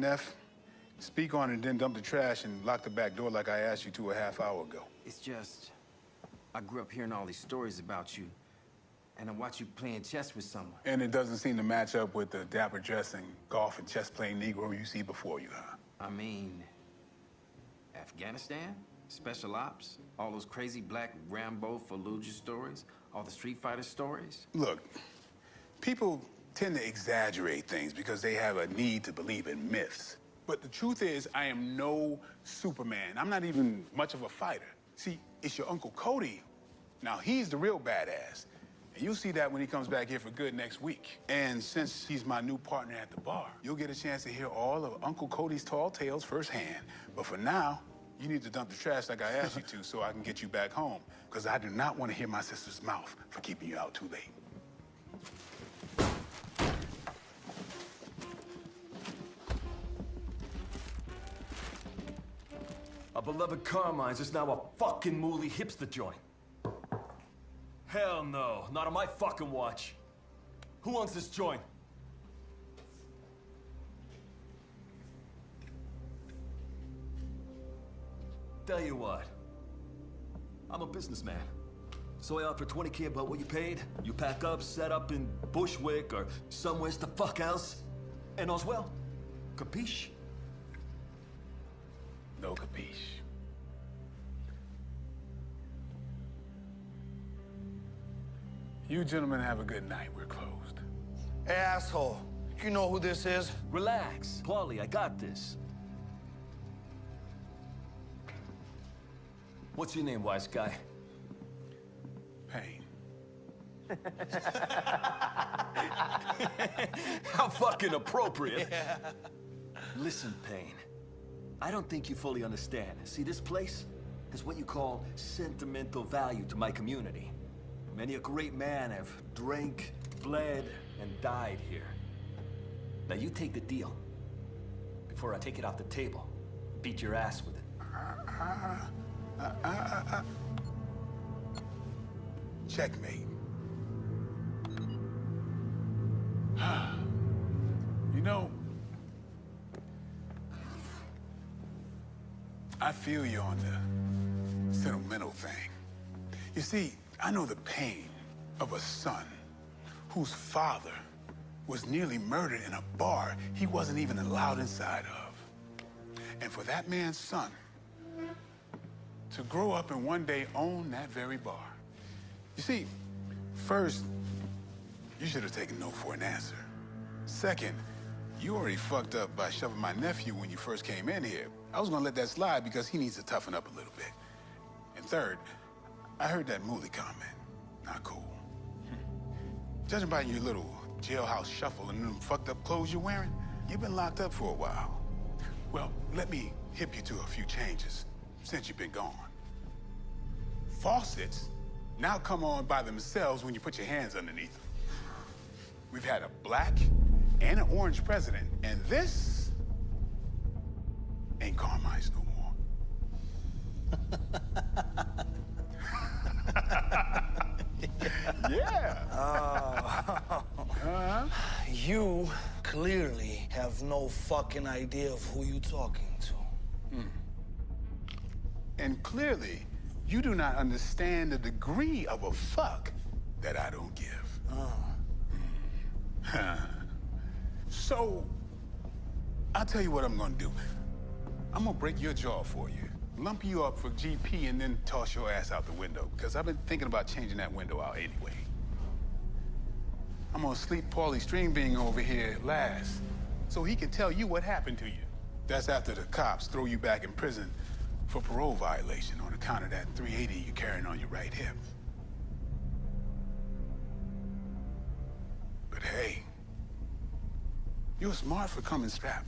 Neff. Speak on it and then dump the trash and lock the back door like I asked you to a half hour ago. It's just... I grew up hearing all these stories about you. And I watch you playing chess with someone. And it doesn't seem to match up with the dapper dressing, golf and chess playing Negro you see before you, huh? I mean... Afghanistan? Special Ops? All those crazy black Rambo Fallujah stories? All the Street Fighter stories? Look, people tend to exaggerate things because they have a need to believe in myths. But the truth is, I am no Superman. I'm not even much of a fighter. See, it's your Uncle Cody. Now, he's the real badass. And you'll see that when he comes back here for good next week. And since he's my new partner at the bar, you'll get a chance to hear all of Uncle Cody's tall tales firsthand. But for now, you need to dump the trash like I asked you to so I can get you back home. Because I do not want to hear my sister's mouth for keeping you out too late. Our beloved Carmine's is now a fucking mooly hipster joint. Hell no, not on my fucking watch. Who owns this joint? Tell you what, I'm a businessman. So I offer 20k about what you paid. You pack up, set up in Bushwick or somewhere the fuck else. And all's well. Capiche? No capiche. You gentlemen have a good night. We're closed. Hey, asshole. You know who this is? Relax. Paulie, I got this. What's your name, wise guy? Payne. How fucking appropriate. Yeah. Listen, Payne. I don't think you fully understand. See, this place has what you call sentimental value to my community. Many a great man have drank, bled, and died here. Now you take the deal before I take it off the table. Beat your ass with it. Checkmate. you know, I feel you on the sentimental thing. You see, I know the pain of a son whose father was nearly murdered in a bar he wasn't even allowed inside of. And for that man's son to grow up and one day own that very bar. You see, first, you should have taken no for an answer. Second, you already fucked up by shoving my nephew when you first came in here. I was gonna let that slide because he needs to toughen up a little bit. And third, I heard that Mooly comment. Not cool. Judging by your little jailhouse shuffle and them fucked up clothes you're wearing, you've been locked up for a while. Well, let me hip you to a few changes since you've been gone. Faucets now come on by themselves when you put your hands underneath them. We've had a black and an orange president, and this ain't Carmine's no more. yeah. Uh, uh-huh. You clearly have no fucking idea of who you're talking to. Hmm. And clearly, you do not understand the degree of a fuck that I don't give. Oh. so, I'll tell you what I'm gonna do. I'm gonna break your jaw for you lump you up for GP and then toss your ass out the window, because I've been thinking about changing that window out anyway. I'm gonna sleep Paulie Bean over here last, so he can tell you what happened to you. That's after the cops throw you back in prison for parole violation on account of that 380 you're carrying on your right hip. But hey, you're smart for coming strapped.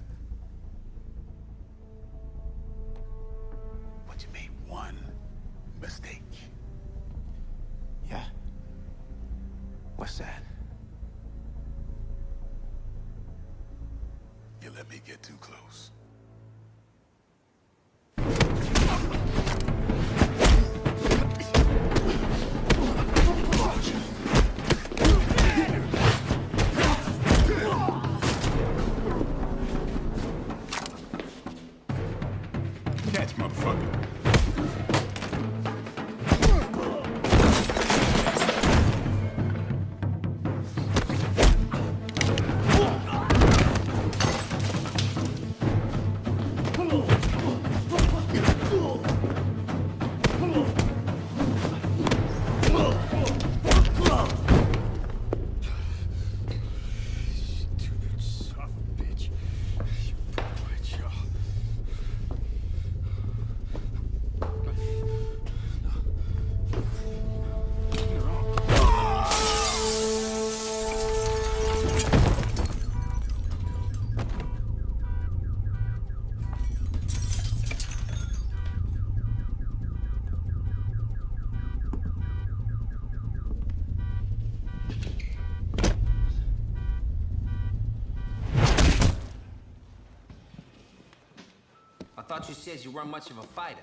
Thought you you weren't much of a fighter.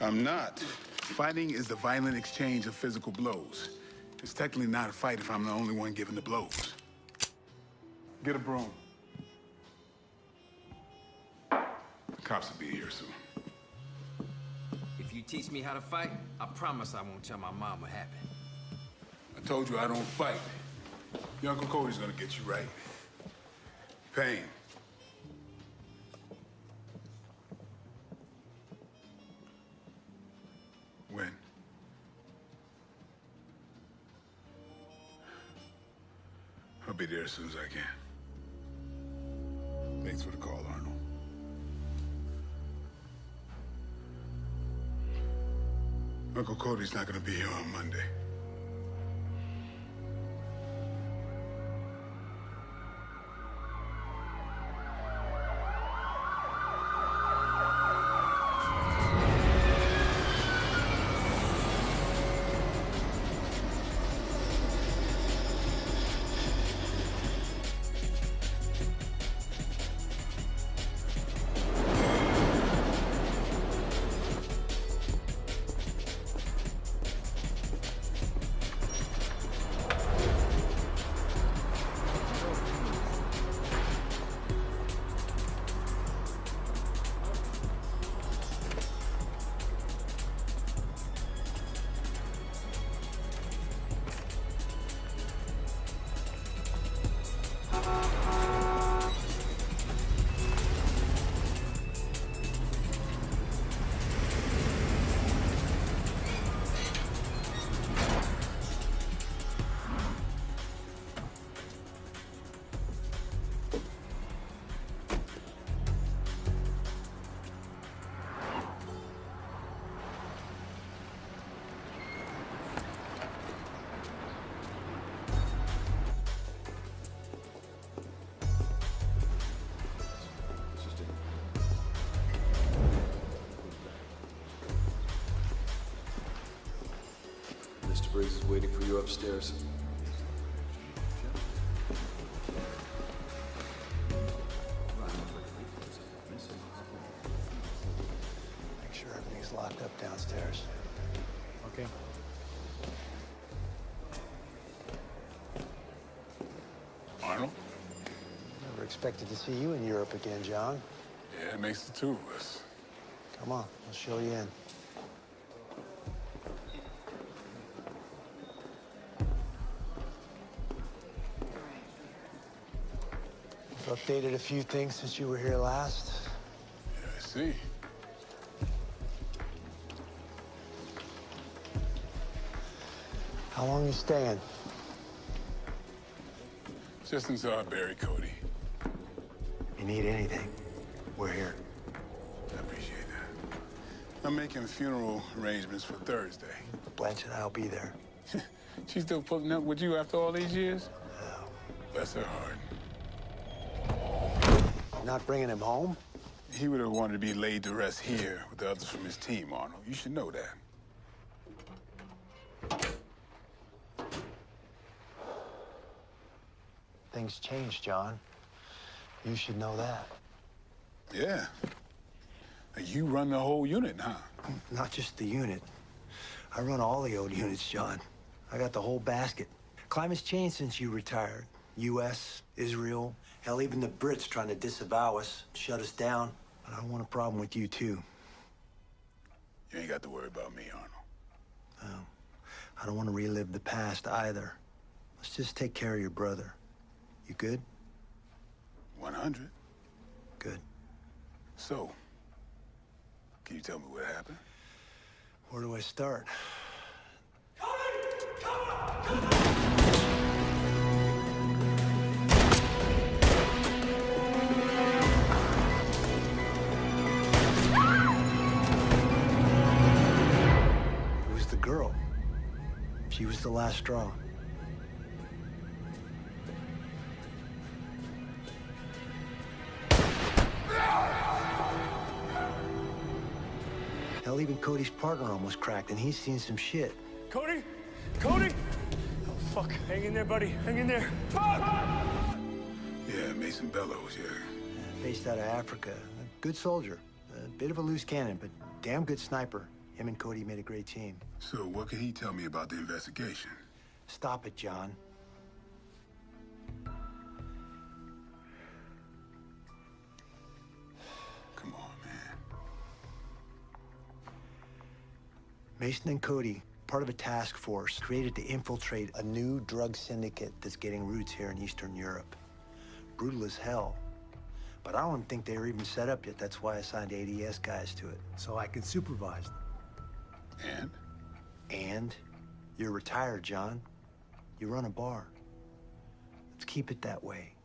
I'm not. Fighting is the violent exchange of physical blows. It's technically not a fight if I'm the only one giving the blows. Get a broom. The cops will be here soon. If you teach me how to fight, I promise I won't tell my mom what happened. I told you I don't fight. Your Uncle Cody's gonna get you right. Payne. As soon as I can. Thanks for the call, Arnold. Uncle Cody's not gonna be here on Monday. Briggs is waiting for you upstairs. Make sure everything's locked up downstairs. Okay. Arnold? Never expected to see you in Europe again, John. Yeah, it makes the two of us. Come on, I'll show you in. Updated a few things since you were here last. Yeah, I see. How long you staying? Just until I bury Cody. You need anything, we're here. I appreciate that. I'm making funeral arrangements for Thursday. Blanche and I'll be there. She's still pulling up with you after all these years? Bless her heart. Not bringing him home? He would have wanted to be laid to rest here with the others from his team, Arnold. You should know that. Things change, John. You should know that. Yeah. You run the whole unit, huh? Not just the unit. I run all the old units, John. I got the whole basket. Climate's changed since you retired. U.S., Israel, hell, even the Brits trying to disavow us, shut us down. But I don't want a problem with you, too. You ain't got to worry about me, Arnold. I don't want to relive the past either. Let's just take care of your brother. You good? 100. Good. So, can you tell me what happened? Where do I start? She was the last straw. Hell, even Cody's partner almost cracked, and he's seen some shit. Cody? Cody? Oh, fuck. Hang in there, buddy. Hang in there. Fuck! Yeah, Mason Bellows, yeah. Based out of Africa. A good soldier. A Bit of a loose cannon, but damn good sniper. Him and Cody made a great team. So what can he tell me about the investigation? Stop it, John. Come on, man. Mason and Cody, part of a task force created to infiltrate a new drug syndicate that's getting roots here in Eastern Europe. Brutal as hell. But I don't think they were even set up yet. That's why I signed ADS guys to it, so I can supervise them. And? And you're retired, John. You run a bar. Let's keep it that way.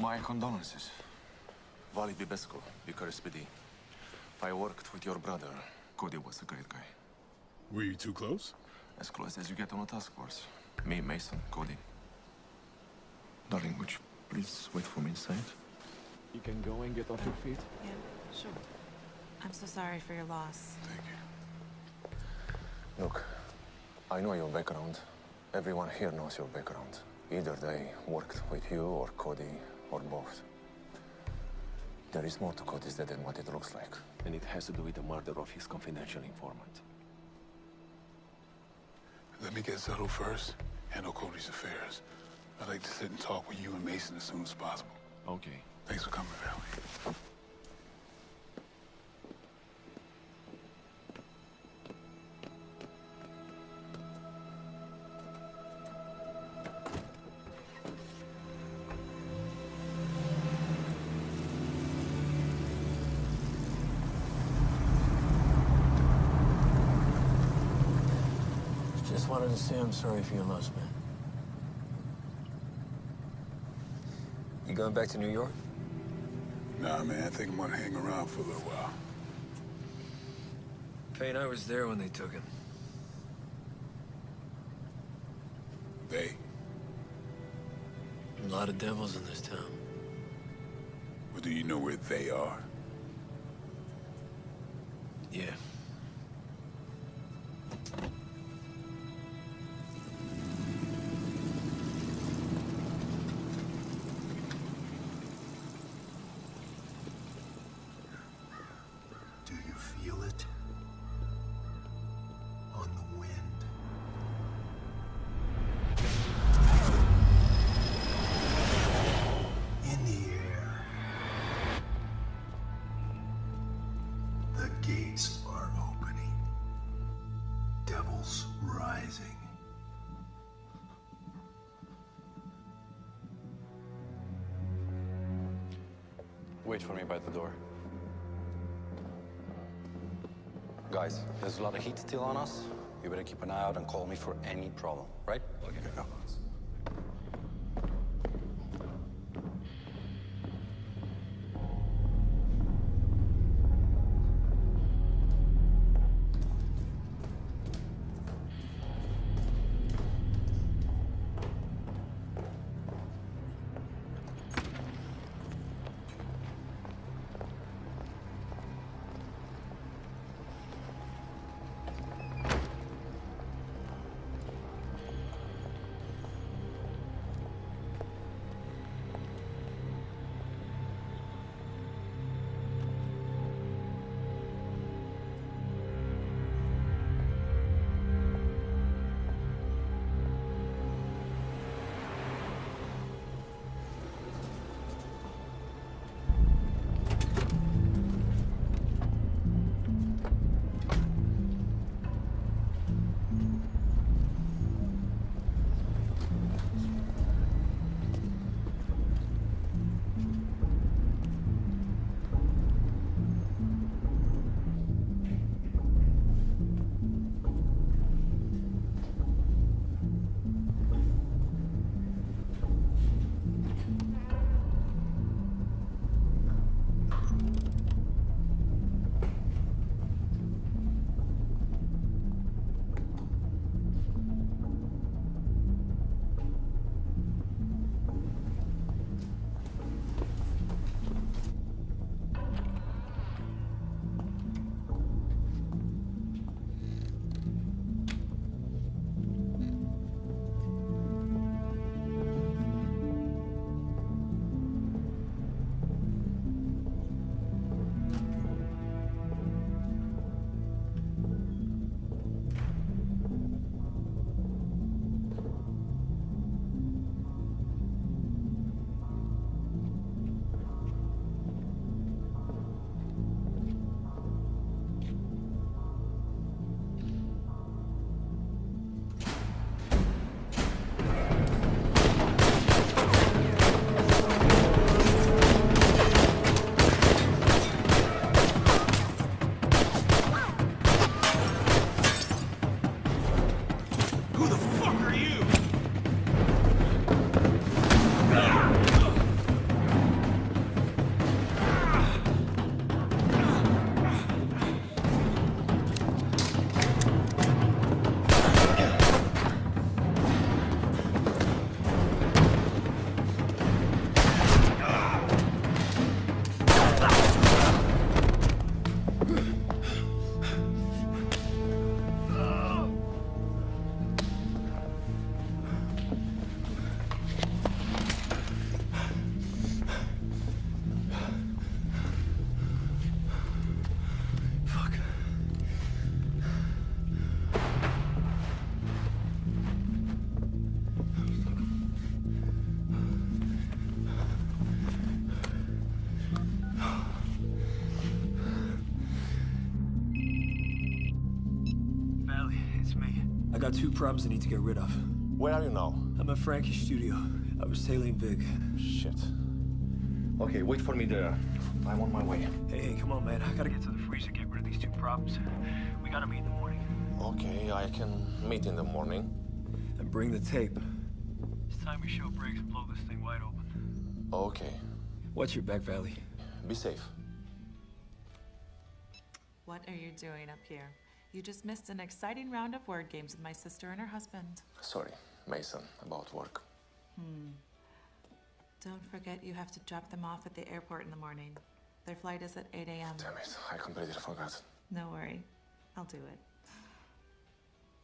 My condolences. Vali Bibesco, Bucharest PD. I worked with your brother. Cody was a great guy. Were you too close? As close as you get on a task force. Me, Mason, Cody. Darling, would you please wait for me inside? You can go and get off your feet. Yeah, sure. I'm so sorry for your loss. Thank you. Look, I know your background. Everyone here knows your background. Either they worked with you or Cody or both. There is more to Cody's death than what it looks like. And it has to do with the murder of his confidential informant. Let me get settled first. Handle Cody's affairs. I'd like to sit and talk with you and Mason as soon as possible. Okay. Thanks for coming, Vali. Say I'm sorry for your loss, man. You going back to New York? Nah, man, I think I'm gonna hang around for a little while. Payne, I was there when they took him. They? A lot of devils in this town. Or do you know where they are? Wait for me by the door. Guys, there's a lot of heat still on us. You better keep an eye out and call me for any problem, right? Okay. Got two problems I need to get rid of. Where are you now? I'm at Frankie's studio. I was tailing big. Shit. Okay, wait for me there. I'm on my way. Hey, hey, come on, man. I gotta get to the freezer, get rid of these two problems. We gotta meet in the morning. Okay, I can meet in the morning. And bring the tape. It's time we show brakes and blow this thing wide open. Okay. Watch your back, Vali. Be safe. What are you doing up here? You just missed an exciting round of word games with my sister and her husband. Sorry, Mason, about work. Hmm. Don't forget you have to drop them off at the airport in the morning. Their flight is at 8 a.m. Damn it, I completely forgot. No worry, I'll do it.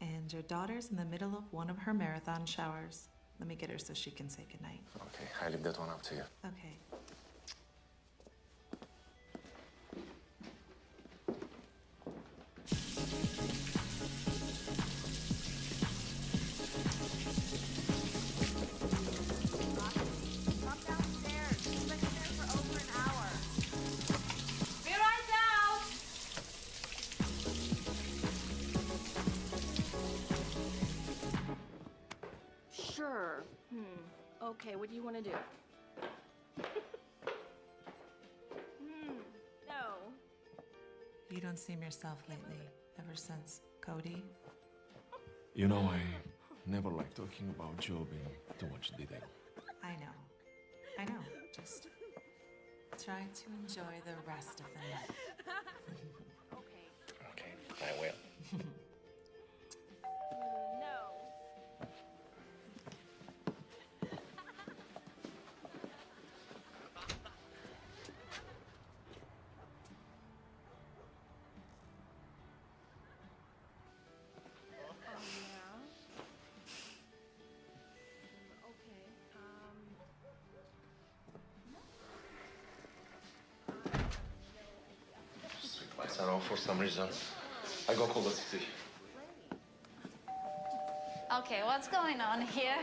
And your daughter's in the middle of one of her marathon showers. Let me get her so she can say goodnight. Okay, I leave that one up to you. Okay. Okay, what do you want to do? Hmm, no. You don't seem yourself lately, ever since Cody. You know, I never like talking about Job in too much detail. I know. I know. Just try to enjoy the rest of the night. Okay. Okay, I will. for some reason. I go call the city. Okay, what's going on here?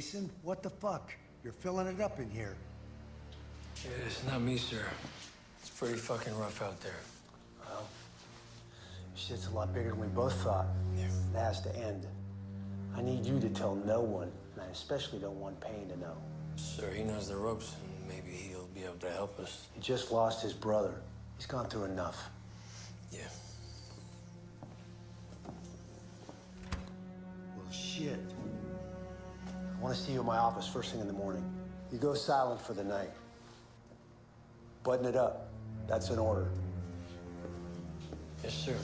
Damn, Mason, what the fuck? You're filling it up in here. It's not me, sir. It's pretty fucking rough out there. Well, shit's a lot bigger than we both thought. It has to end. I need you to tell no one, and I especially don't want Payne to know. Sir, he knows the ropes, and maybe he'll be able to help us. He just lost his brother. He's gone through enough. Office first thing in the morning. You go silent for the night. Button it up. That's an order. Yes, sir.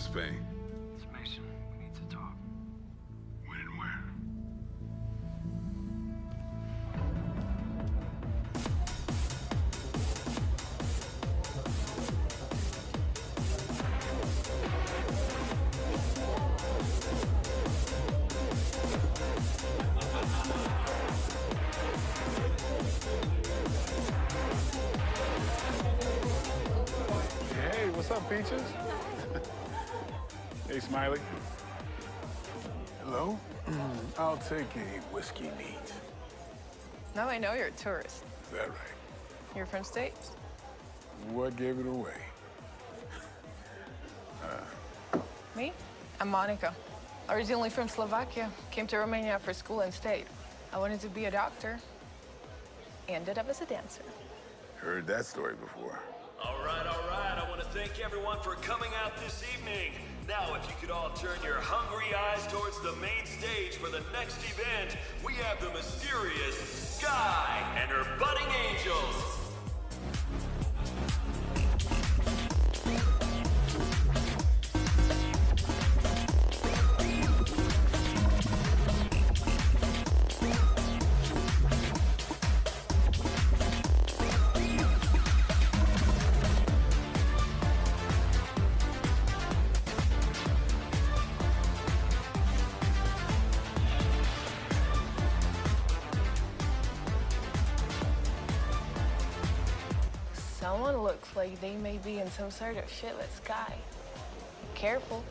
It's Payne. It's Mason. We need to talk. When and where? Hey, what's up, Peaches? Hey, Smiley. Hello? I'll take a whiskey neat. Now I know you're a tourist. Is that right? You're from States. What gave it away? Me? I'm Monica. Originally from Slovakia. Came to Romania for school and stayed. I wanted to be a doctor. Ended up as a dancer. Heard that story before. All right, all right. I want to thank everyone for coming out this evening. Now, if you could all turn your hungry eyes towards the main stage for the next event, we have the mysterious Sky and her budding angels. Like they be in some sort of shitless with Sky. Careful.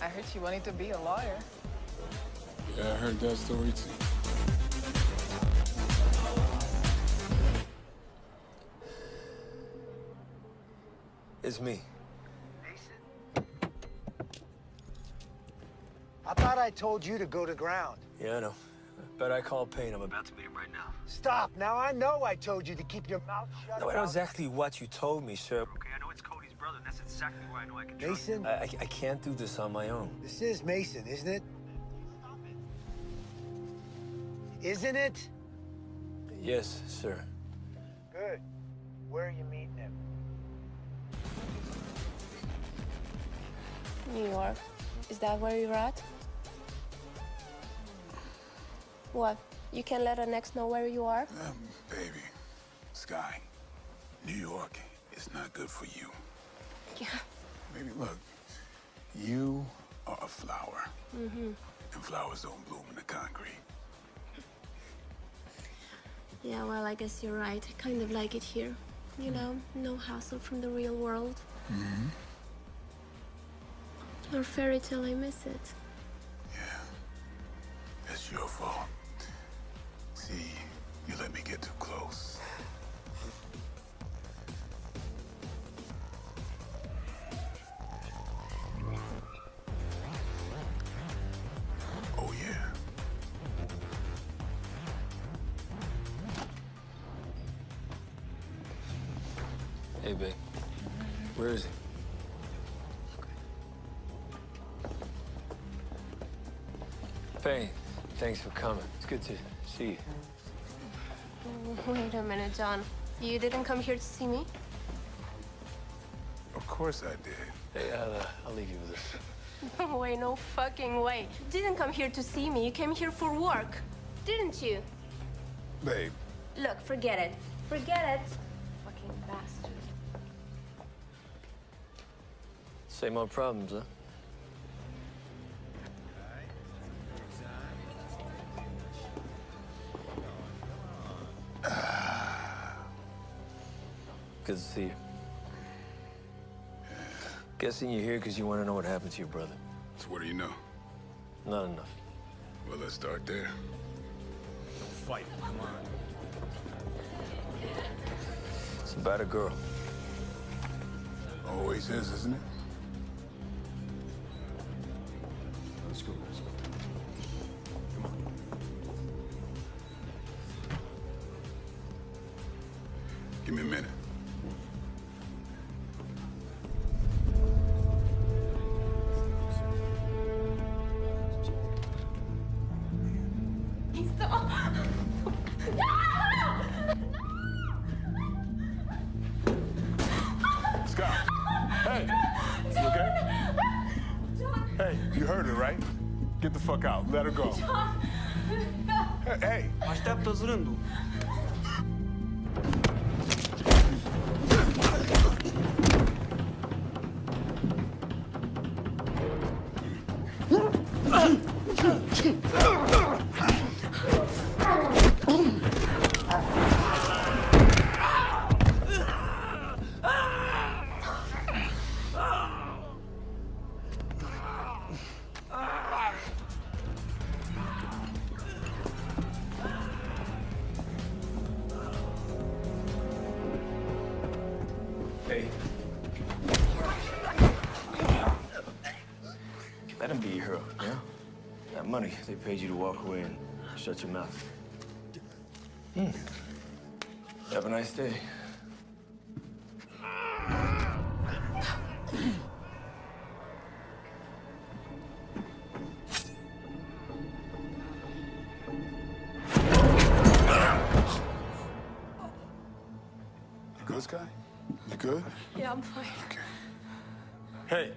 I heard she wanted to be a lawyer. Yeah, I heard that story too. It's me. Mason? I thought I told you to go to ground. Yeah, I know. Bet I called Payne. I'm about to meet him right now. Stop. Now I know I told you to keep your mouth shut. No, I know about- exactly what you told me, sir. Okay, I know it's Cody's brother, and that's exactly where I know I can Mason, I, I, I can't do this on my own. this is Mason, isn't it? Isn't it? Yes, sir. Good. Where are you meeting him? New York. Is that where you're at? What? You can let an ex know where you are? Um, baby, Sky, New York is not good for you. Yeah. Baby, look, you are a flower, Mm-hmm. and flowers don't bloom in the concrete. Yeah, well, I guess you're right. I kind of like it here. You know, no hassle from the real world. Mm-hmm. Your fairy tale, I miss it. Yeah. That's your fault. See, you let me get too close. Oh, yeah. Hey, babe. Where is he? Payne, thanks for coming. It's good to see you. Wait a minute, John. You didn't come here to see me? Of course I did. Hey, I'll, uh, I'll leave you with this. No way, no fucking way. You didn't come here to see me. You came here for work. Didn't you? Babe, Look, forget it. Forget it. Fucking bastard. Same old problems, huh? Good to see you. Guessing you're here because you want to know what happened to your brother. so what do you know? Not enough. Well, let's start there. Don't Fight, come on. It's about a girl. Always is, isn't it? paid you to walk away and shut your mouth. Hmm. Have a nice day. You good? Yeah, I'm fine. Okay. Hey,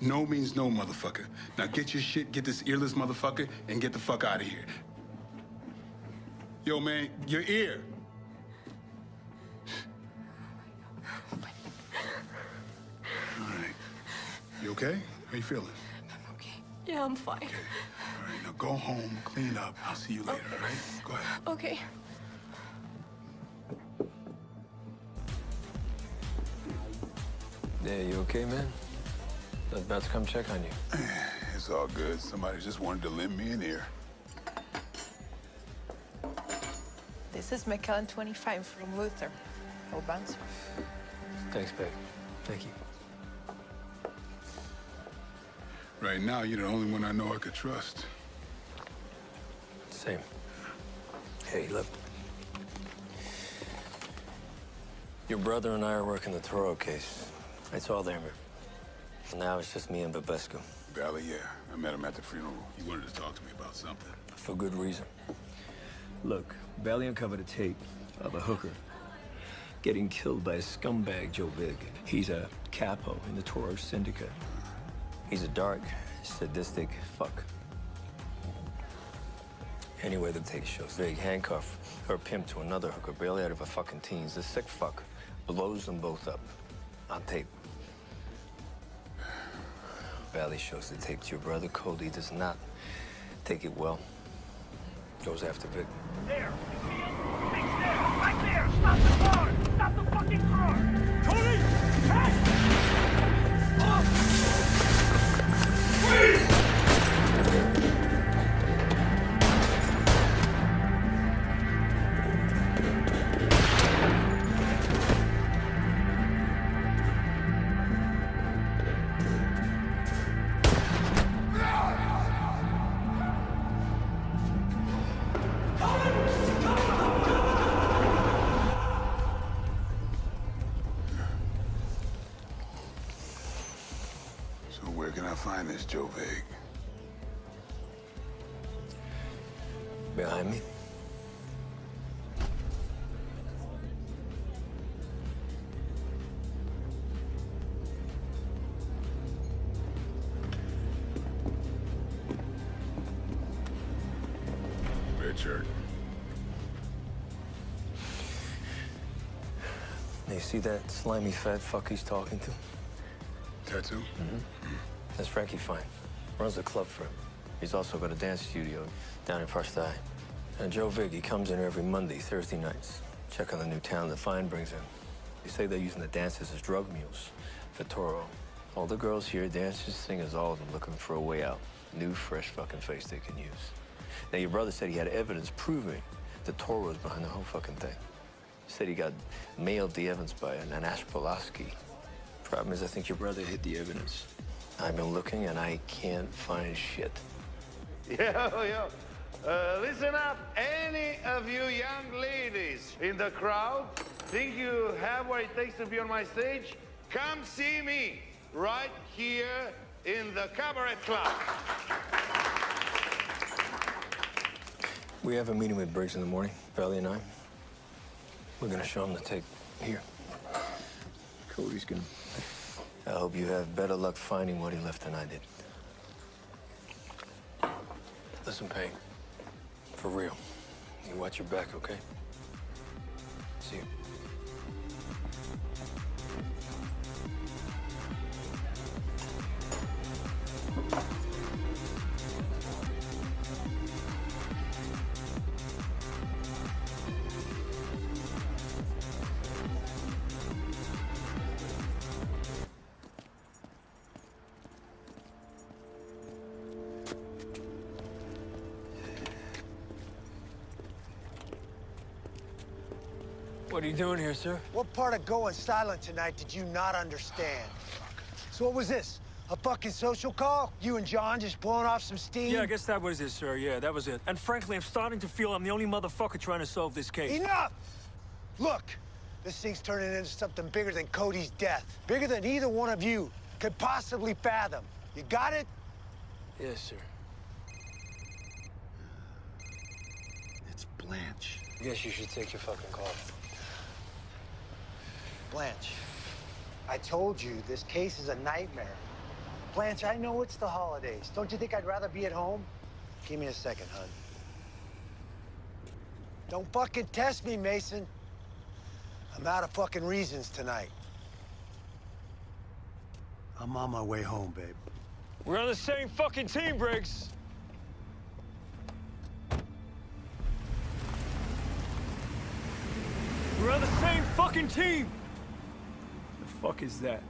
no means no, motherfucker. Now get your shit, get this earless motherfucker, and get the fuck out of here. Yo, man, your ear. All right. You okay? How you feeling? I'm okay. Yeah, I'm fine. All right, now go home, clean up. I'll see you later, all right? Go ahead. Okay. Yeah, you okay, man? I was about to come check on you. It's all good. Somebody just wanted to lend me an ear. This is McKellen 25 from Luther. No bouncer. Thanks, babe. Thank you. Right now, you're the only one I know I could trust. Same. Hey, look. Your brother and I are working the Toro case. It's all there, man. Now it's just me and Babescu. Vali, yeah. I met him at the funeral. He wanted to talk to me about something. For good reason. Look, Bailey uncovered a tape of a hooker getting killed by a scumbag, Joe Vig. He's a capo in the Toro Syndicate. He's a dark, sadistic fuck. Anyway, the tape shows Vig handcuff her pimp to another hooker, barely out of her fucking teens. The sick fuck blows them both up on tape. Vali shows the tape to your brother. Cody does not take it well. Goes after Vig. There! Right there! Stop Joe Vig? Behind me. Richard. Now, you see that slimy fat fuck he's talking to? Tattoo? Mm-hmm. That's Frankie Fine. Runs a club for him. He's also got a dance studio down in Parstay. And Joe Vig, he comes in every Monday, Thursday nights. Check on the new talent that Fine brings in. They say they're using the dancers as drug mules for Toro. All the girls here, dancers, singers, all of them looking for a way out. New, fresh fucking face they can use. Now, your brother said he had evidence proving that Toro was behind the whole fucking thing. Said he got mailed the evidence by an, an Ash Pulaski. Problem is, I think your brother hid the evidence. I've been looking and I can't find shit. Yo, yo. Uh, listen up, any of you young ladies in the crowd think you have what it takes to be on my stage? Come see me right here in the Cabaret Club. We have a meeting with Briggs in the morning, Vali and I. We're gonna show him the tape here. Cody's gonna. I hope you have better luck finding what he left than I did. Listen, Payne. For real. You watch your back, okay? See you. Doing here, sir? What part of going silent tonight did you not understand? So what was this? A fucking social call? You and John just blowing off some steam? Yeah, I guess that was it, sir. Yeah, that was it. And frankly, I'm starting to feel I'm the only motherfucker trying to solve this case. Enough! Look, this thing's turning into something bigger than Cody's death. Bigger than either one of you could possibly fathom. You got it? Yes, sir. It's Blanche. I Guess you should take your fucking call. Blanche. I told you, this case is a nightmare. Blanche, I know it's the holidays. Don't you think I'd rather be at home? Give me a second, hon. Don't fucking test me, Mason. I'm out of fucking reasons tonight. I'm on my way home, babe. We're on the same fucking team, Briggs. We're on the same fucking team. Fuck is that?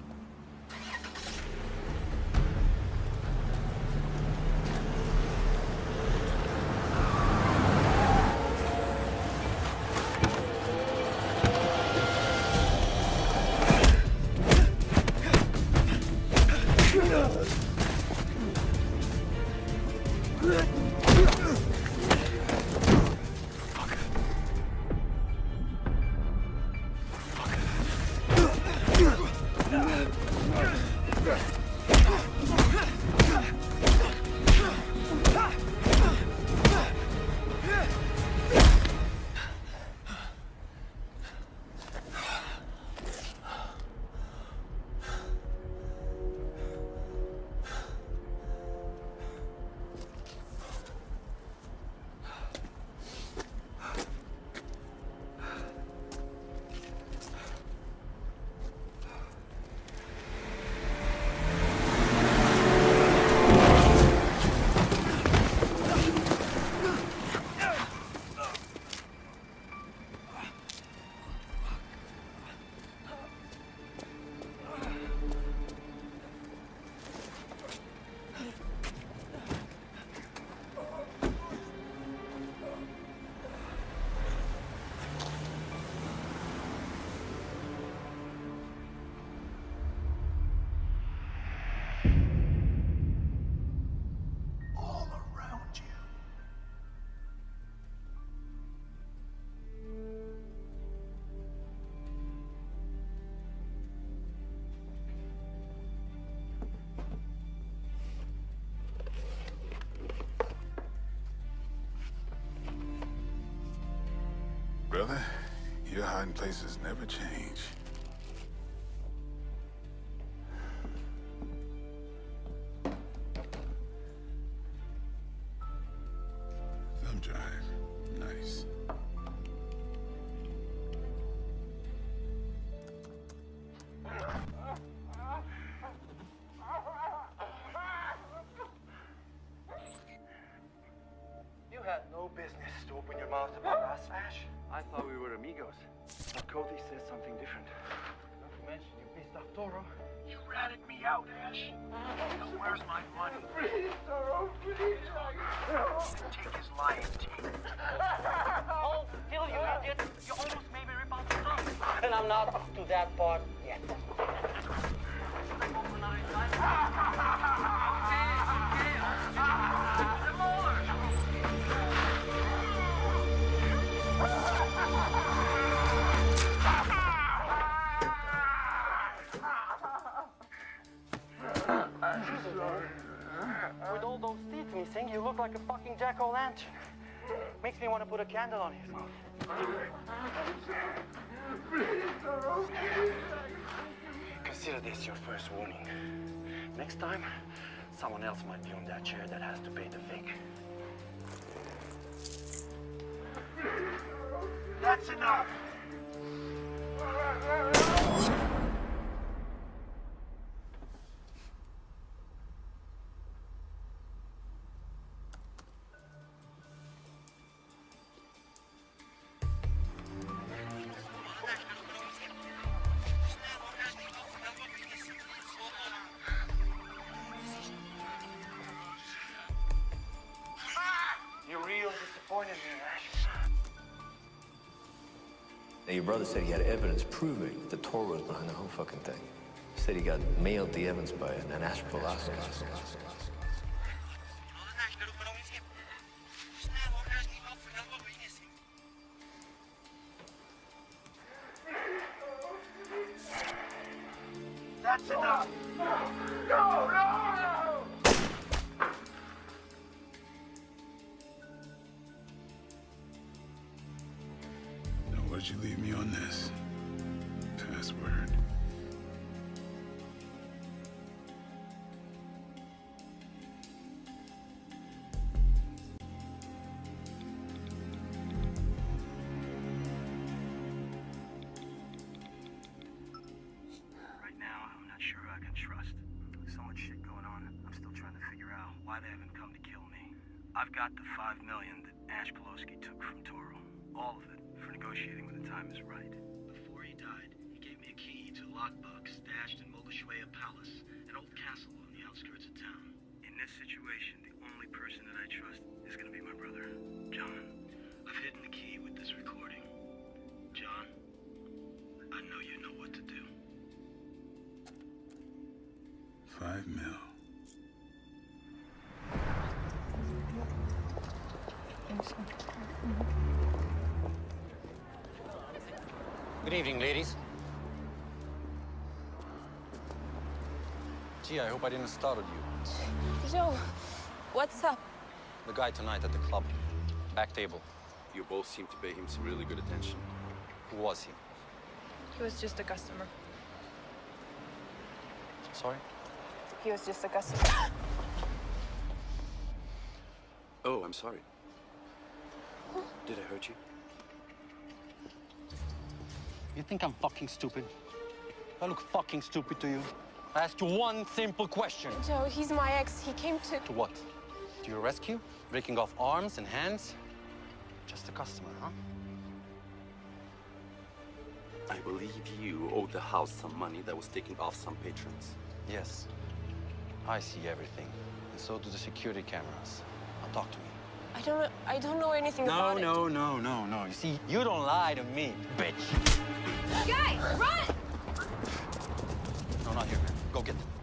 Brother, your hiding places never change. But Cody says something different. Not to mention, you pissed off Toro. You ratted me out, Ash. Now where's my money? Please, Toro, please. Take his lying teeth. Oh, Hold still, you idiot! You almost made me rip out the thumb. And I'm not up to that part missing, you look like a fucking jack-o'-lantern. Makes me want to put a candle on his mouth. Consider this your first warning. Next time, someone else might be on that chair that has to pay the fig. That's enough! Now, your brother said he had evidence proving that Tor was behind the whole fucking thing. Said he got mailed the evidence by an Velasquez. Evening, ladies. Gee, I hope I didn't startle you. Joe, what's up? The guy tonight at the club. Back table. You both seem to pay him some really good attention. Who was he? He was just a customer. Sorry? He was just a customer. Oh, I'm sorry. Did I hurt you? You think I'm fucking stupid? I look fucking stupid to you? I asked you one simple question. Joe, he's my ex. He came to. To what? To your rescue? Breaking off arms and hands? Just a customer, huh? I believe you owed the house some money that was taken off some patrons. Yes. I see everything. And so do the security cameras. Now talk to me. I don't know. I don't know anything No, about no, no, no, no. You see, you don't lie to me, bitch. It. Guy, run! No, not here, man. Go get them.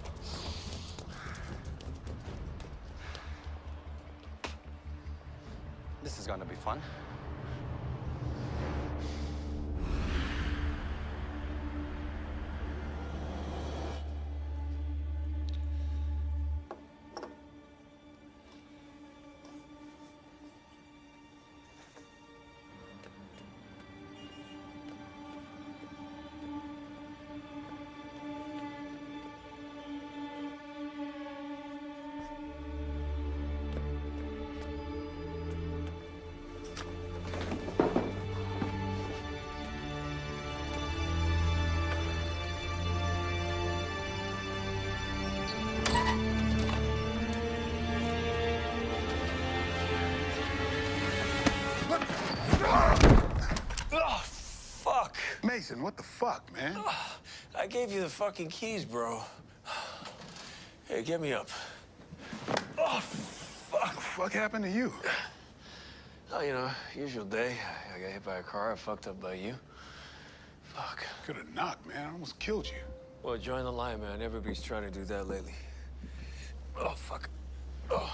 Fuck, man? I gave you the fucking keys, bro. Hey, get me up. Oh, fuck. What fuck happened to you? Oh, you know, usual day. I got hit by a car. I fucked up by you. Fuck. Could have knocked, man. I almost killed you. Well, join the line, man. Everybody's trying to do that lately. Oh, fuck. Oh.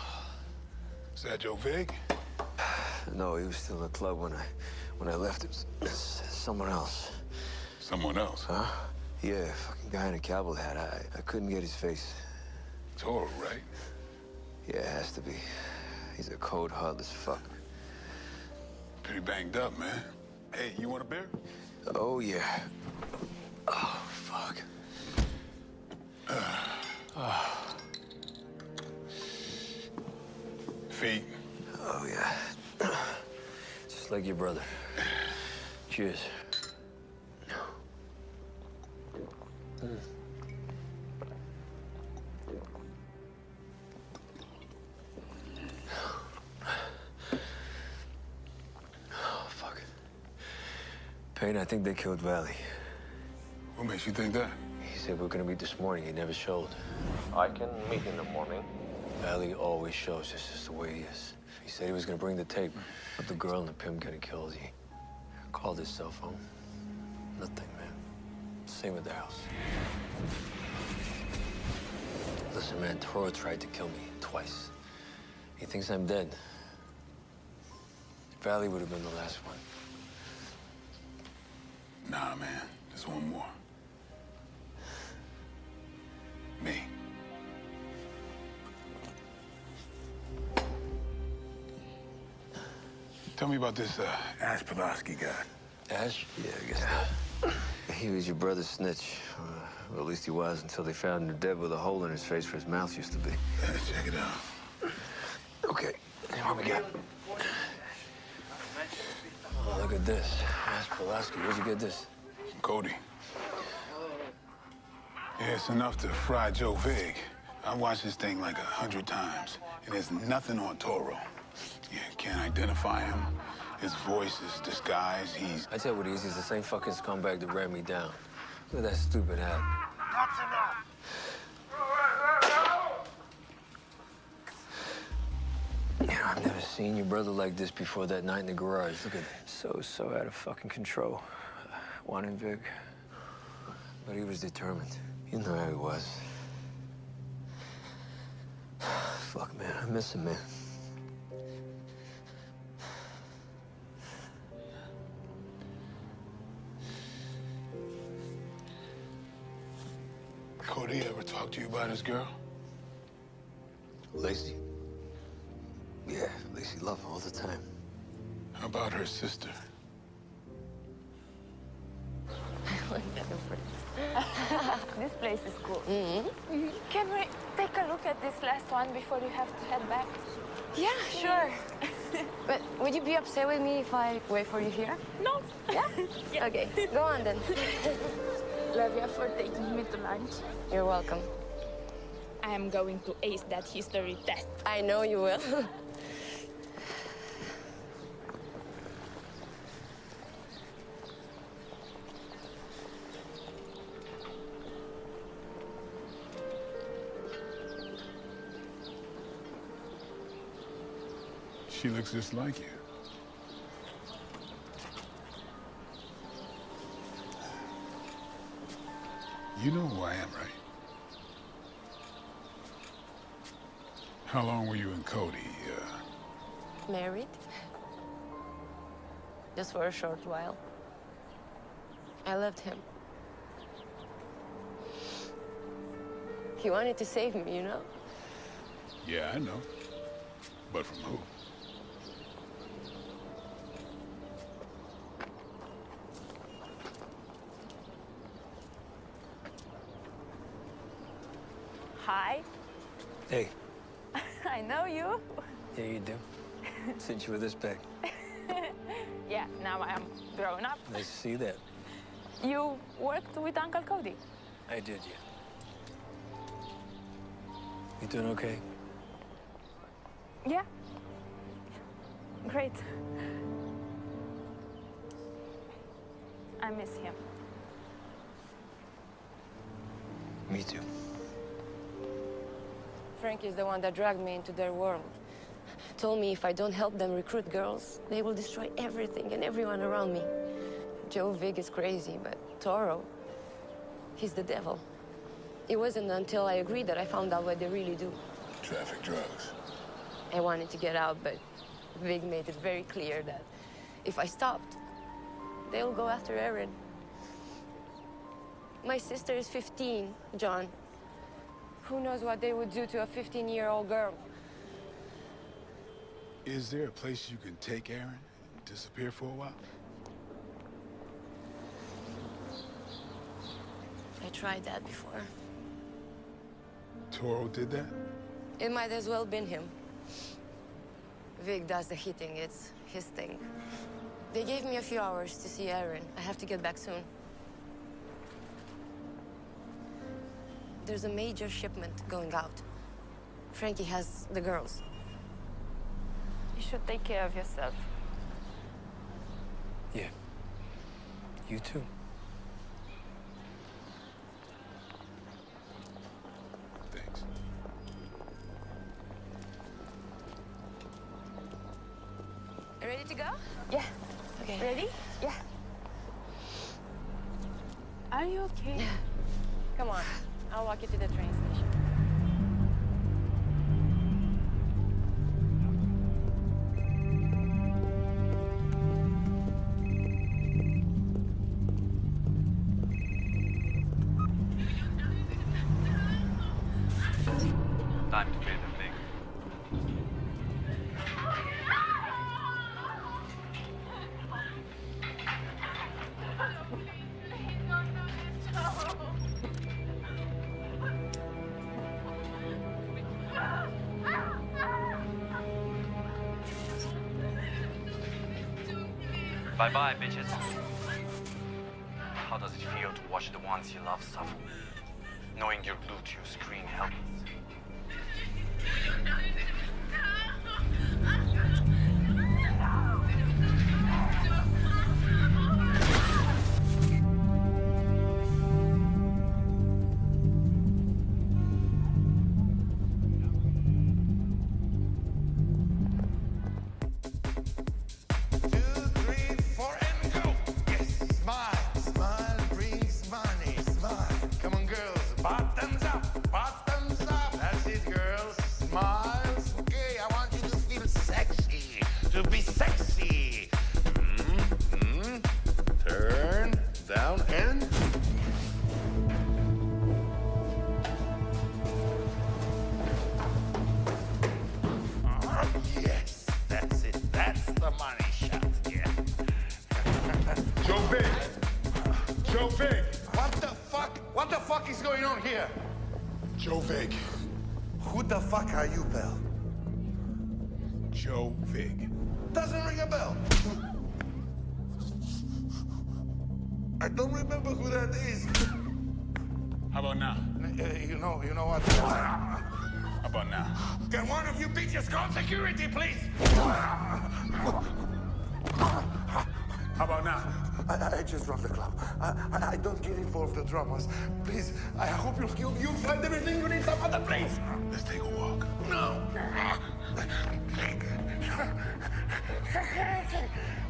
Is that Joe Vig? No, he was still in the club when I when I left. It was someone else. Someone else? Huh? Yeah, fucking guy in a cowboy hat. I, I couldn't get his face. Toro, right? Yeah, it has to be. He's a cold, heartless fuck. Pretty banged up, man. Hey, you want a beer? Oh, yeah. Oh, fuck. Feet. Oh, yeah. Just like your brother. Cheers. Oh, fuck. Payne, I think they killed Vali. What makes you think that? He said we are gonna meet this morning. He never showed. I can meet in the morning. Vali always shows. This is the way he is. He said he was gonna bring the tape but the girl and the pimp getting killed. He called his cell phone. Nothing, man. Same with the house. Listen, man, Toro tried to kill me twice. He thinks I'm dead. Vali would have been the last one. Nah, man. There's one more. Me. Tell me about this uh, Ash Pulaski guy. Ash? Yeah, I guess that. He was your brother's snitch. Well, at least he was until they found him dead with a hole in his face where his mouth used to be. check it out. Okay, what we got? Oh, look at this. That's Pulaski. Where'd you get this? Cody. Yeah, it's enough to fry Joe Vig. I watched this thing like a hundred times, and there's nothing on Toro. Yeah, can't identify him. His voice is disguised. He's. I tell you what it is. He's the same fucking scumbag that ran me down. Look at that stupid hat. That's enough. You know, I've never seen your brother like this before that night in the garage. Look at that. So, so out of fucking control. Wanting Vig. But he was determined. You know how he was. Fuck, man. I miss him, man. Cody talk to you about his girl? Lacey? Yeah, Lacey loved him all the time. How about her sister? I like that impression. this place is cool. Mm-hmm. Can we take a look at this last one before you have to head back? Yeah, sure. but would you be upset with me if I wait for you here? No. Yeah? Okay, go on then. Love you for taking me to lunch. You're welcome. I am going to ace that history test. I know you will. She looks just like you. You know who I am, right? How long were you and Cody? Uh, Married? Just for a short while. I loved him. He wanted to save me, you know? yeah, I know. But from who? Hey, I know you. yeah, you do. Since you were this big. yeah, now I am grown up. I see that. You worked with Uncle Cody. I did, yeah. You doing okay? Yeah. Great. I miss him. Me too. Frank is the one that dragged me into their world. Told me if I don't help them recruit girls, they will destroy everything and everyone around me. Joe Vig is crazy, but Toro, he's the devil. It wasn't until I agreed that I found out what they really do. Traffic drugs. I wanted to get out, but Vig made it very clear that if I stopped, they'll go after Erin. My sister is 15, John. Who knows what they would do to a 15-year-old girl? Is there a place you can take Erin and disappear for a while? I tried that before. Toro did that? It might as well been him. Vig does the hitting, it's his thing. They gave me a few hours to see Erin. I have to get back soon. There's a major shipment going out. Frankie has the girls. You should take care of yourself. Yeah. You too. Thanks. Ready to go? Yeah. Okay. Ready? Yeah. Are you okay? Yeah. Come on. I'll walk you to the train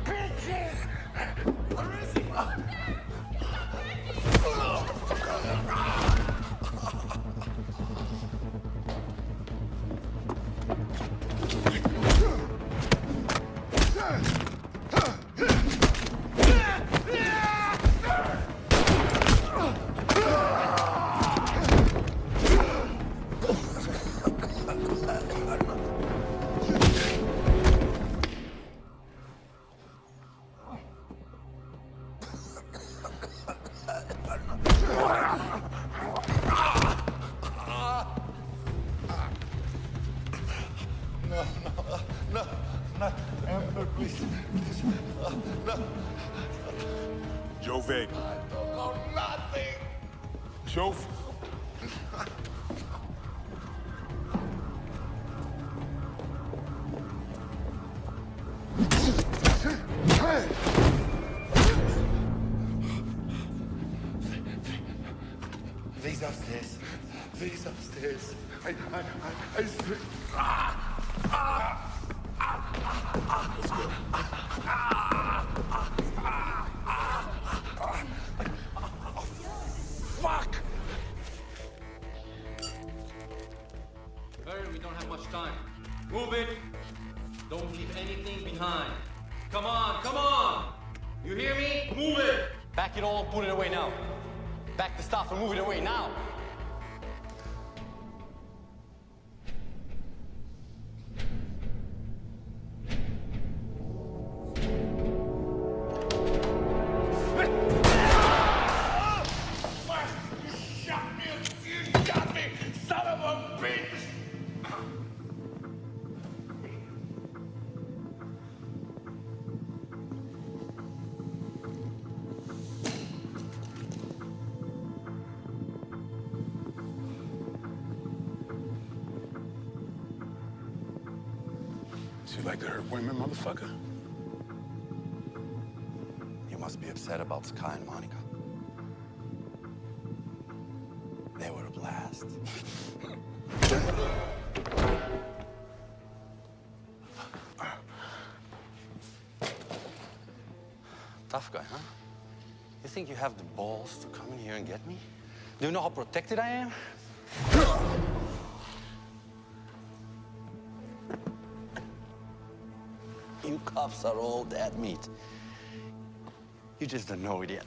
bitches! They're women, motherfucker. You must be upset about Sky and Monica. They were a blast. Tough guy, huh? You think you have the balls to come in here and get me? Do you know how protected I am? pups are all dead meat. You just don't know it yet.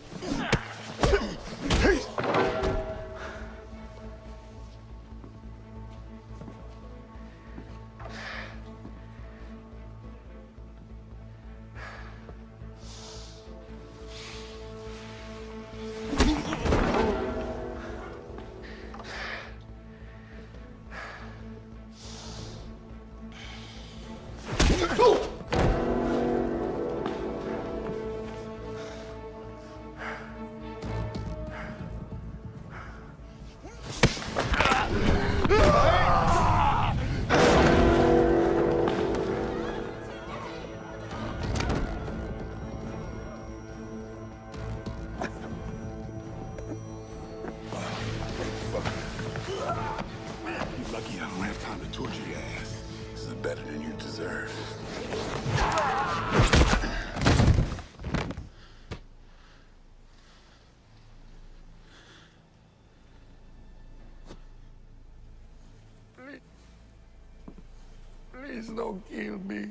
Don't kill me.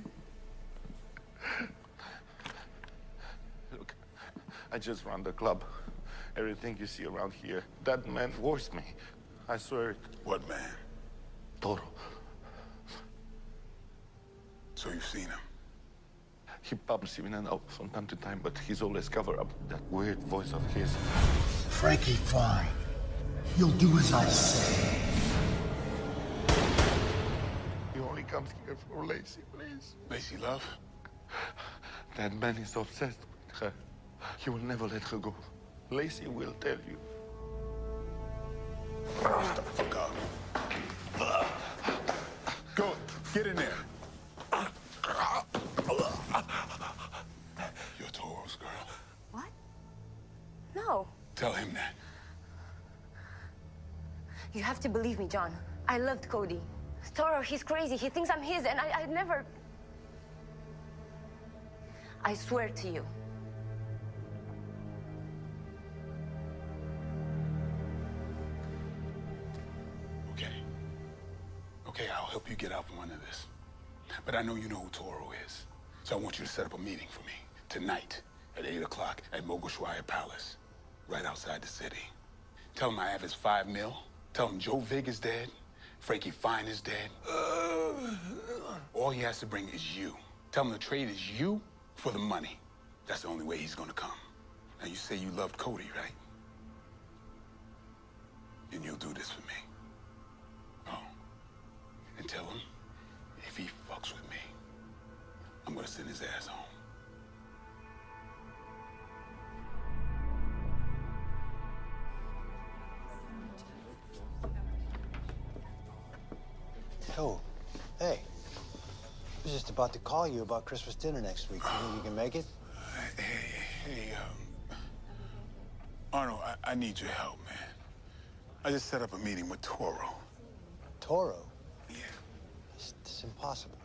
Look, I just run the club. Everything you see around here, that man forced me. I swear it. What man? Toro. So you've seen him? He pops in and out from time to time, but he's always covered up that weird voice of his. Frankie, fine. You'll do as I say. Comes here for Lacey, please. Lacey Love? That man is obsessed with her. He will never let her go. Lacey will tell you. Shut the fuck. Go, get in there. You're Toro's girl. What? No. Tell him that. You have to believe me, John. I loved Cody. Toro, he's crazy. He thinks I'm his, and I, I never. I swear to you. Okay. Okay, I'll help you get out from under this. But I know you know who Toro is. So I want you to set up a meeting for me tonight at 8 o'clock at Mogushwaya Palace, right outside the city. Tell him I have his five mil. Tell him Joe Vig is dead. Frankie Fine is dead. All he has to bring is you. Tell him the trade is you for the money. That's the only way he's gonna come. Now you say you loved Cody, right? And you'll do this for me. Oh. And tell him if he fucks with me, I'm gonna send his ass home. Oh, hey. I was just about to call you about Christmas dinner next week. You think you can make it? Hey, hey, um, Arnold, I, I need your help, man. I just set up a meeting with Toro. Toro? Yeah. It's, it's impossible.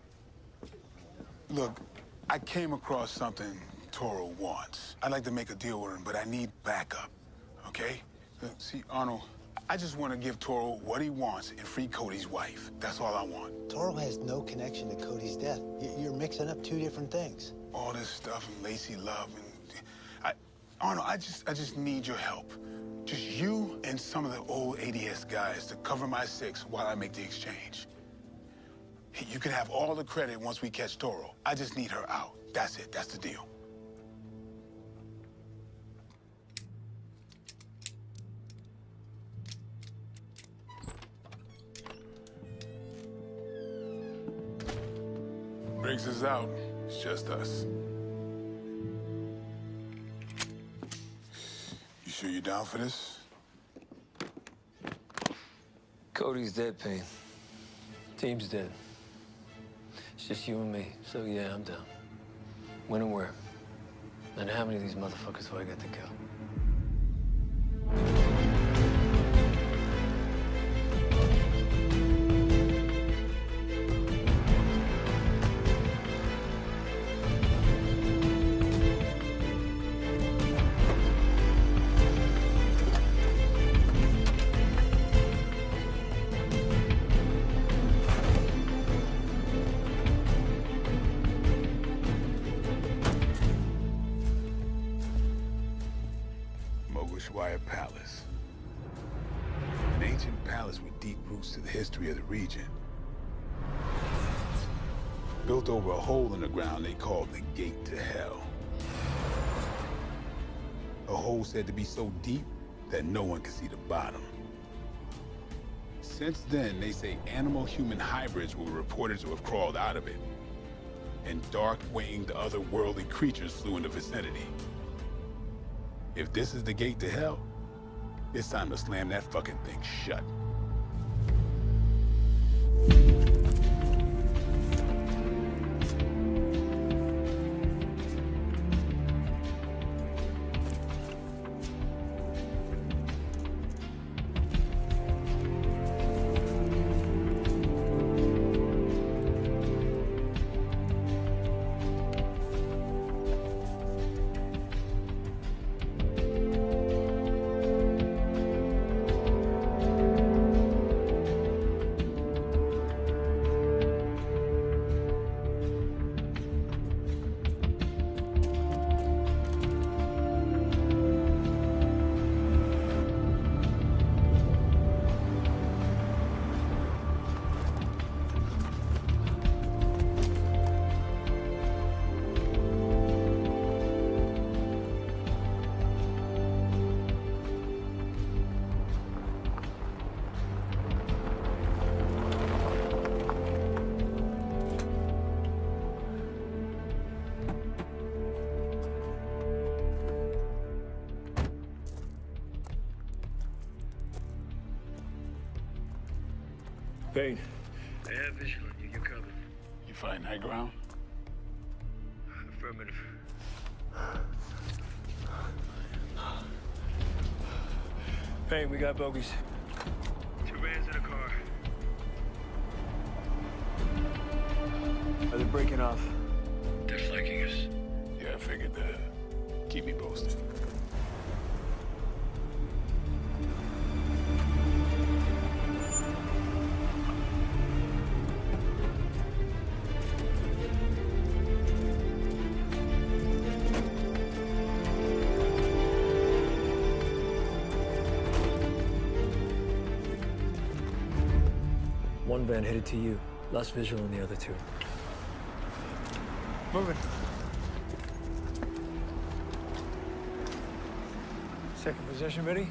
Look, I came across something Toro wants. I'd like to make a deal with him, but I need backup, okay? Look, see, Arnold, I just want to give Toro what he wants and free Cody's wife. That's all I want. Toro has no connection to Cody's death. You- You're mixing up two different things. All this stuff and Lacey Love and I, Arnold, I just, I just need your help. Just you and some of the old ADS guys to cover my six while I make the exchange. You can have all the credit once we catch Toro. I just need her out. That's it. That's the deal. Briggs is out. It's just us. You sure you're down for this? Cody's dead, Payne. Team's dead. It's just you and me. So yeah, I'm down. When and where? And how many of these motherfuckers do I got to kill? Mogushwaya Palace. An ancient palace with deep roots to the history of the region. Built over a hole in the ground they called the Gate to Hell. A hole said to be so deep that no one could see the bottom. Since then, they say animal-human hybrids were reported to have crawled out of it. And dark-winged otherworldly creatures flew in the vicinity. If this is the gate to hell, it's time to slam that fucking thing shut. Got bogeys. Van headed to you. Less visual on the other two. Moving. Second position ready?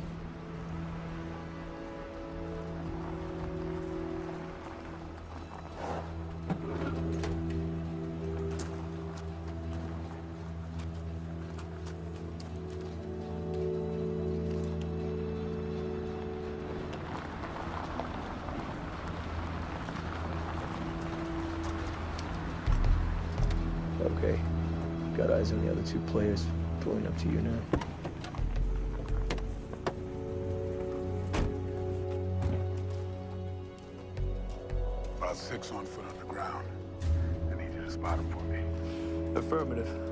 Got eyes on the other two players. Pulling up to you now. About six on foot on the ground. I need you to spot them for me. Affirmative.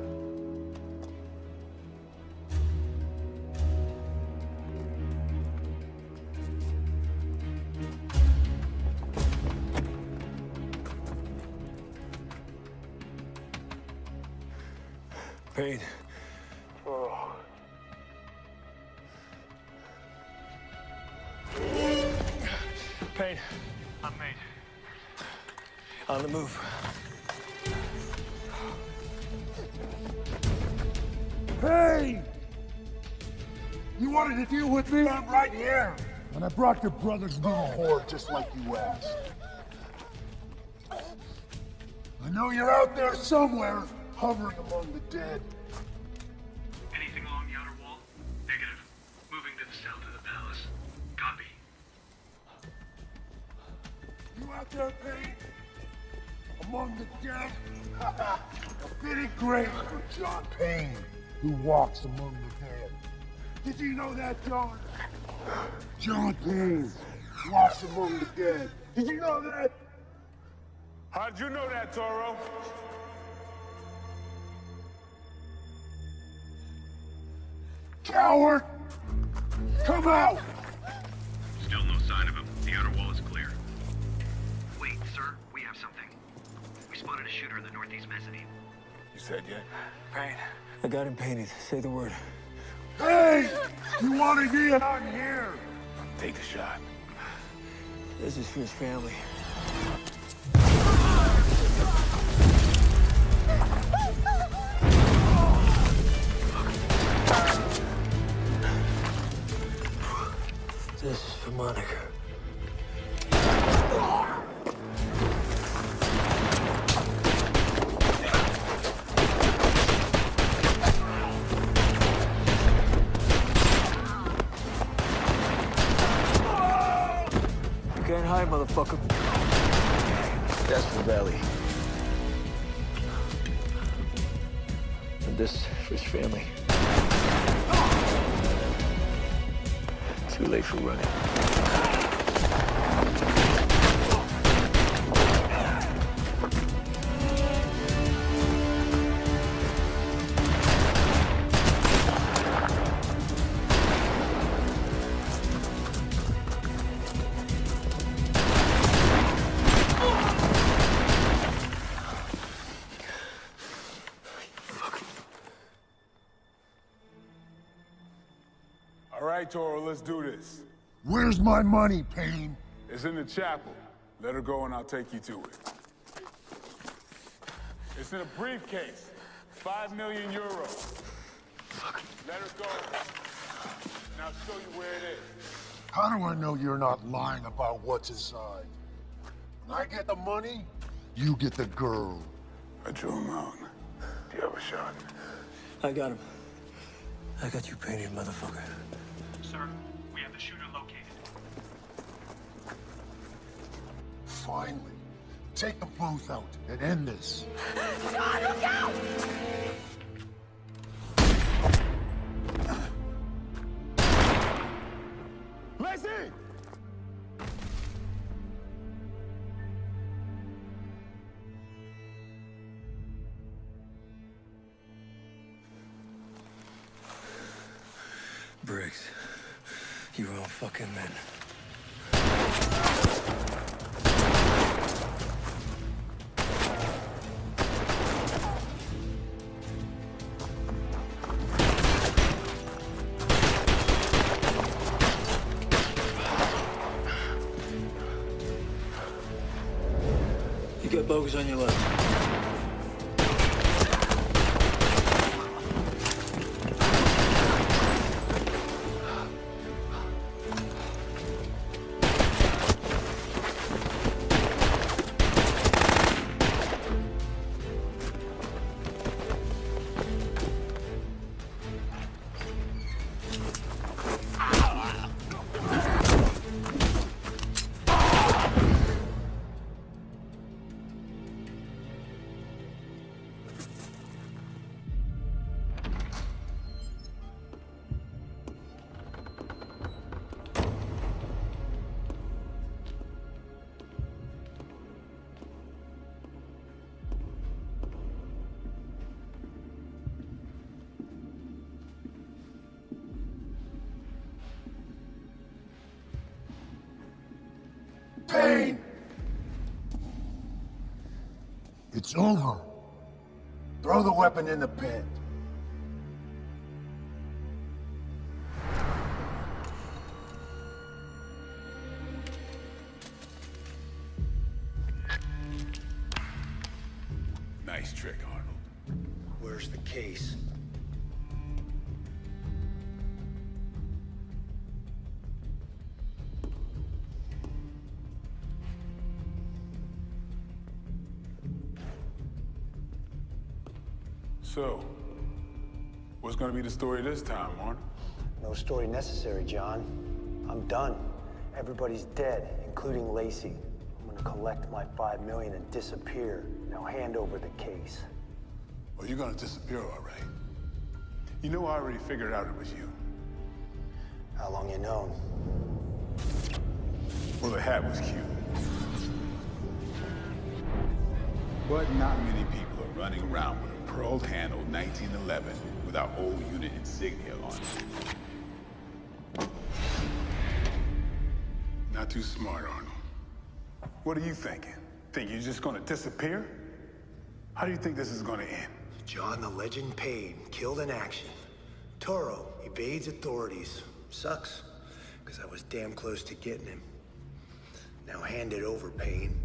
Payne. Oh. Payne. I'm made. On the move. Payne! You wanted to deal with me? I'm right here. And I brought your brother's little horde just like you asked. I know you're out there somewhere, hovering among the dead. Anything along the outer wall? Negative. Moving to the south of the palace. Copy. You out there, Payne? Among the dead? A fitting grave for John Payne, who walks among the dead. Did you know that, John? John Payne walks among the dead. Did you know that? How'd you know that, Toro? Coward! Come out! Still no sign of him. The outer wall is clear. Wait, sir. We have something. We spotted a shooter in the northeast mezzanine. You said yet? Payne. I got him painted. Say the word. Hey! You want to and I'm here! Take the shot. This is for his family. This is for Monica. You can't hide, motherfucker. That's for Vali. And this for his family. Too late for running. Right, Toro, let's do this. Where's my money, Payne? It's in the chapel. Let her go and I'll take you to it. It's in a briefcase. Five million euros. Let her go. And I'll show you where it is. How do I know you're not lying about what's inside? When I get the money, you get the girl. I drew him out. Do you have a shot? I got him. I got you painted, motherfucker. Finally, take them both out and end this. John, look out! Lacey! Briggs, you're all fucking men. You got It's over. Throw the weapon in the pit. Nice trick, Arnold. Where's the case? So, what's gonna be the story this time, Arnold? No story necessary, John. I'm done. Everybody's dead, including Lacey. I'm gonna collect my five million and disappear. Now hand over the case. Well, you're gonna disappear, all right. You know, I already figured out it was you. How long you known? Well, the hat was cute. But not many people are running around with a pearl handle 1911 with our old unit insignia on it. Not too smart, Arnold. What are you thinking? Think you're just gonna disappear? How do you think this is gonna end? John the Legend Payne, killed in action. Toro evades authorities. Sucks, because I was damn close to getting him. Now hand it over, Payne.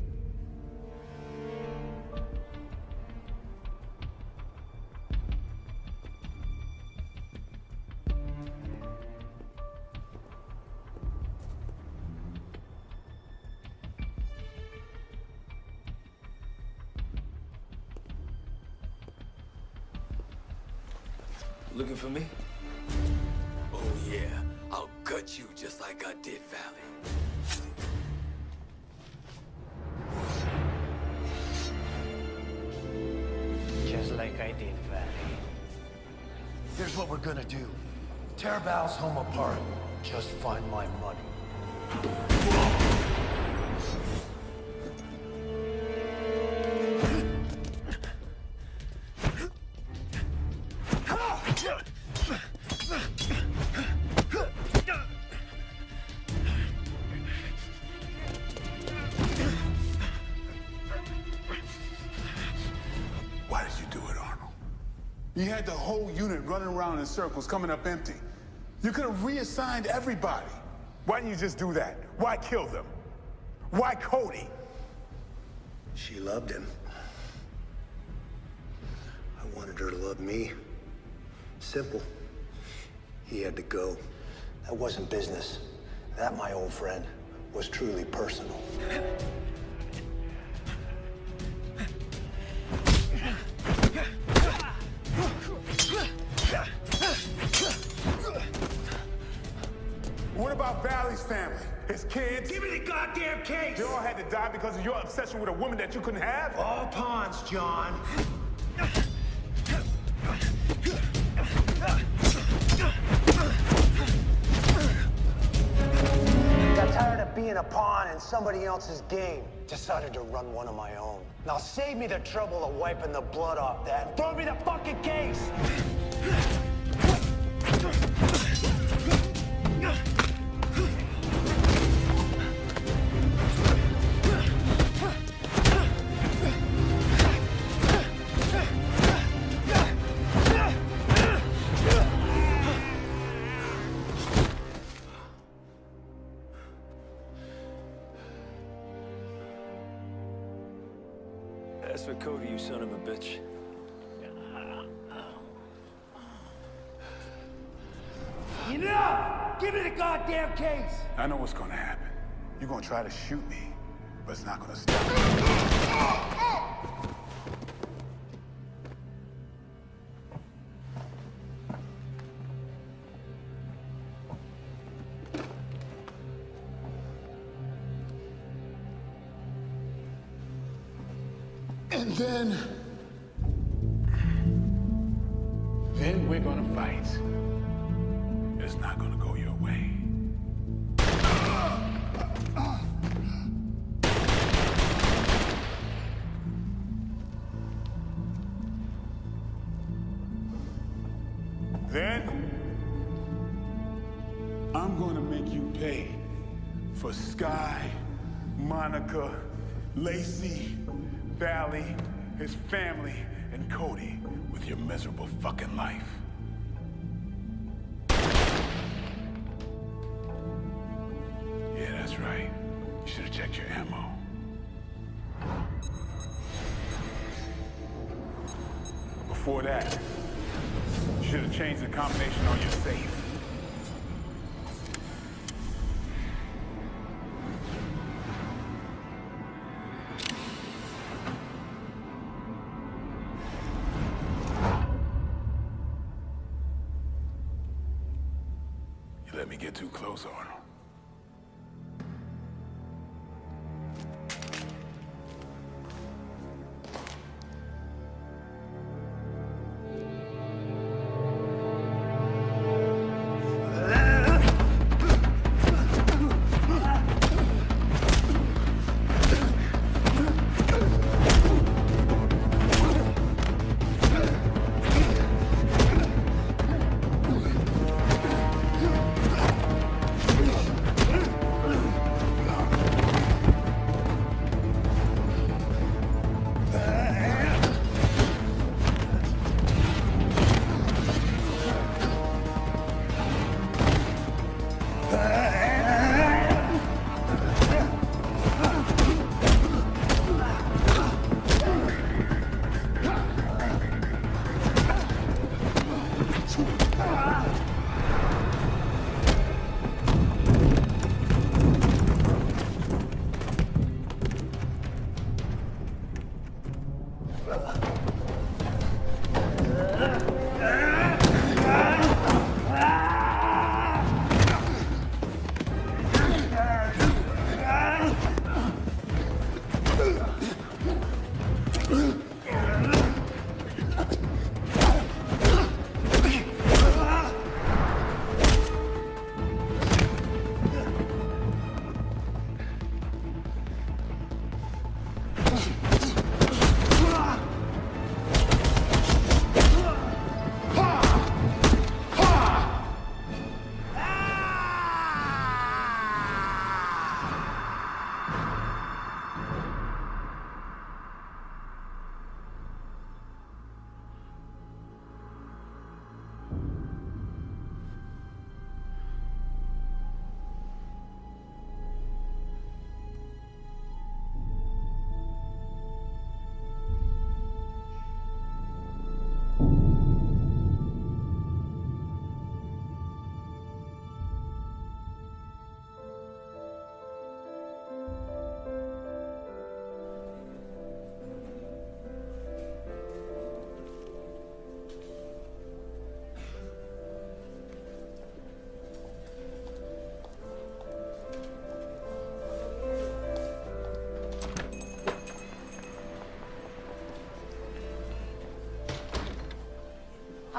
You had the whole unit running around in circles, coming up empty. You could have reassigned everybody. Why didn't you just do that? Why kill them? Why Cody? She loved him. I wanted her to love me. Simple. He had to go. That wasn't business. That, my old friend, was truly personal. Because of your obsession with a woman that you couldn't have? All pawns, John. Got tired of being a pawn in somebody else's game. Decided to run one of my own. Now save me the trouble of wiping the blood off that. Throw me the fucking case! It's not gonna stop. And then... Then Lacey, Vali, his family, and Cody with your miserable fucking life. Yeah, that's right. You should have checked your ammo. Before that, you should have changed the combination on your safe.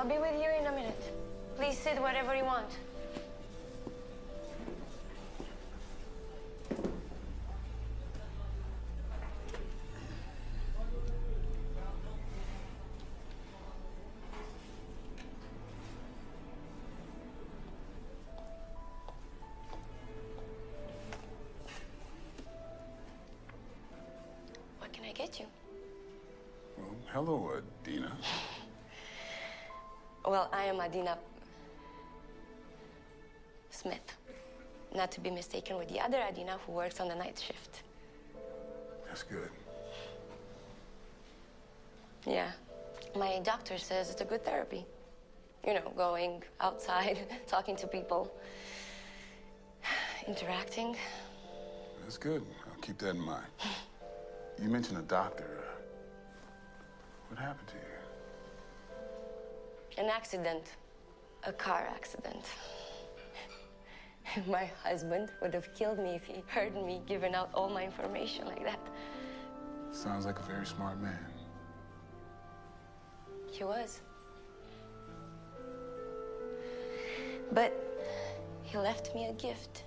I'll be with you in a minute. Please sit wherever you want. What can I get you? Well, hello, Adina. Well, I am Adina Smith. Not to be mistaken with the other Adina who works on the night shift. That's good. Yeah. My doctor says it's a good therapy. You know, going outside, talking to people, interacting. That's good. I'll keep that in mind. You mentioned a doctor. What happened to you? An accident. A car accident. My husband would have killed me if he heard me giving out all my information like that. Sounds like a very smart man. He was. But he left me a gift.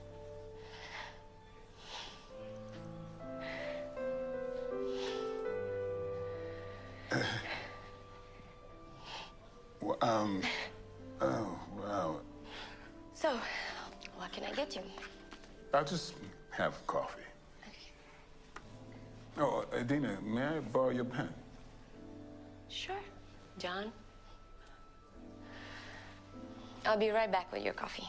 I'll just have coffee. Oh, Adina, may I borrow your pen? Sure, John. I'll be right back with your coffee.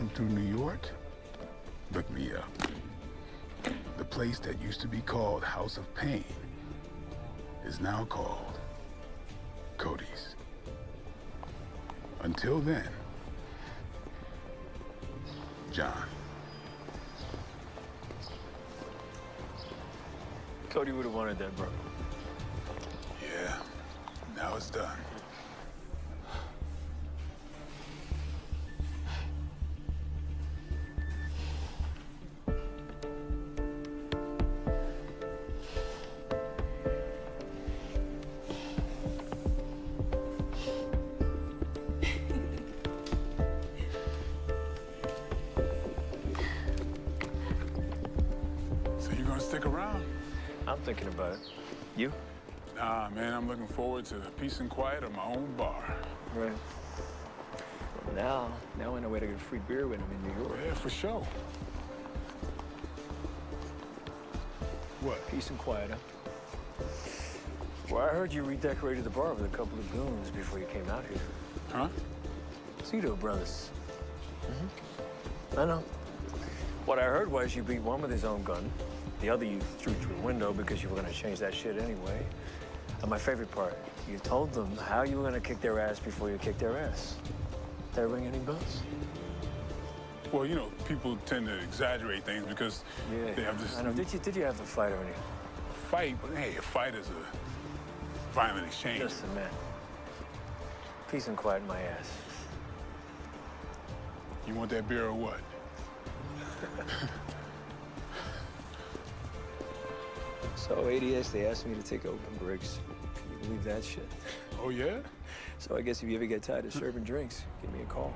Passing through New York, look me up. The place that used to be called House of Pain is now called Cody's. Until then, John. Cody would have wanted that, bro. Yeah, now it's done. Thinking about it. You? Nah, man, I'm looking forward to the peace and quiet of my own bar. Right. Well, now, now I know where to get free beer when I'm in New York. Yeah, for sure. What? Peace and quiet, huh? Well, I heard you redecorated the bar with a couple of goons before you came out here. Huh? Cito brothers. Mm-hmm. I know. What I heard was you beat one with his own gun. The other you threw through a window because you were gonna change that shit anyway. And my favorite part, you told them how you were gonna kick their ass before you kicked their ass. Did that ring any bells? Well, you know, people tend to exaggerate things because Yeah. they have this I know. Did you did you have the fight already? fight. But hey, a fight is a violent exchange. Listen, man. Peace and quiet in my ass. You want that beer or what? So ADS, they asked me to take open bricks. Can you believe that shit? Oh yeah? So I guess if you ever get tired of serving drinks, give me a call.